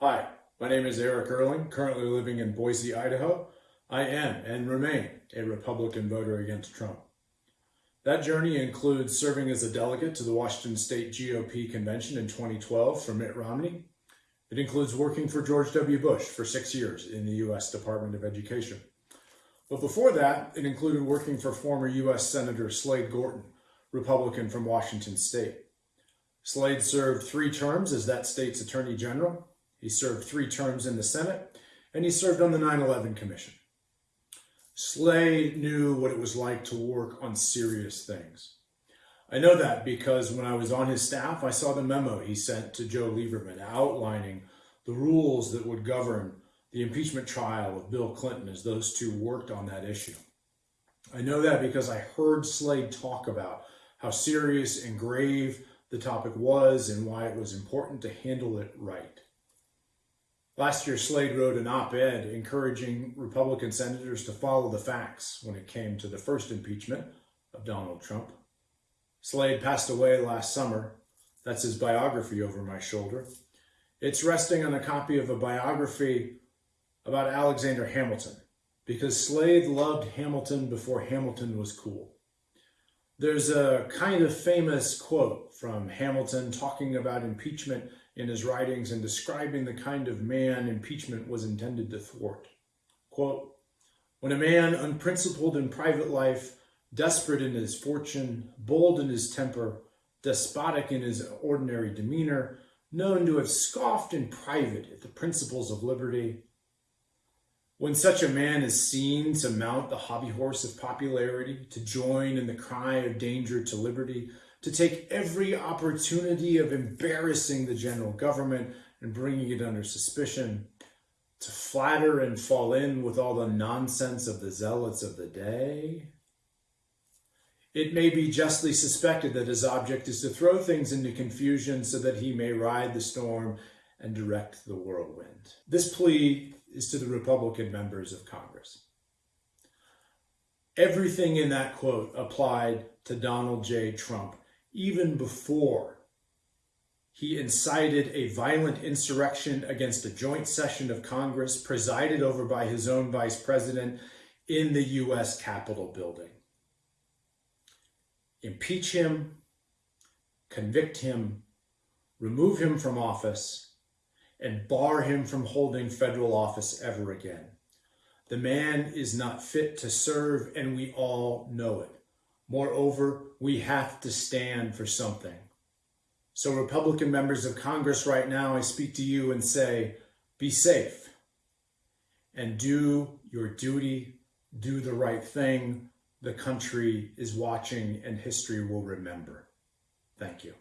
Hi, my name is Eric Earling, currently living in Boise, Idaho. I am and remain a Republican voter against Trump. That journey includes serving as a delegate to the Washington State GOP convention in 2012 for Mitt Romney. It includes working for George W. Bush for six years in the U.S. Department of Education. But before that, it included working for former U.S. Senator Slade Gorton, Republican from Washington State. Slade served three terms as that state's Attorney General he served three terms in the Senate, and he served on the 9-11 Commission. Slade knew what it was like to work on serious things. I know that because when I was on his staff, I saw the memo he sent to Joe Lieberman outlining the rules that would govern the impeachment trial of Bill Clinton as those two worked on that issue. I know that because I heard Slade talk about how serious and grave the topic was and why it was important to handle it right. Last year, Slade wrote an op-ed encouraging Republican senators to follow the facts when it came to the first impeachment of Donald Trump. Slade passed away last summer. That's his biography over my shoulder. It's resting on a copy of a biography about Alexander Hamilton because Slade loved Hamilton before Hamilton was cool. There's a kind of famous quote from Hamilton talking about impeachment in his writings and describing the kind of man impeachment was intended to thwart. Quote, when a man unprincipled in private life, desperate in his fortune, bold in his temper, despotic in his ordinary demeanor, known to have scoffed in private at the principles of liberty, when such a man is seen to mount the hobby horse of popularity, to join in the cry of danger to liberty, to take every opportunity of embarrassing the general government and bringing it under suspicion, to flatter and fall in with all the nonsense of the zealots of the day. It may be justly suspected that his object is to throw things into confusion so that he may ride the storm and direct the whirlwind. This plea is to the Republican members of Congress. Everything in that quote applied to Donald J. Trump even before he incited a violent insurrection against a joint session of Congress presided over by his own vice president in the U.S. Capitol building. Impeach him, convict him, remove him from office, and bar him from holding federal office ever again. The man is not fit to serve, and we all know it. Moreover, we have to stand for something. So Republican members of Congress right now, I speak to you and say, be safe and do your duty, do the right thing. The country is watching and history will remember. Thank you.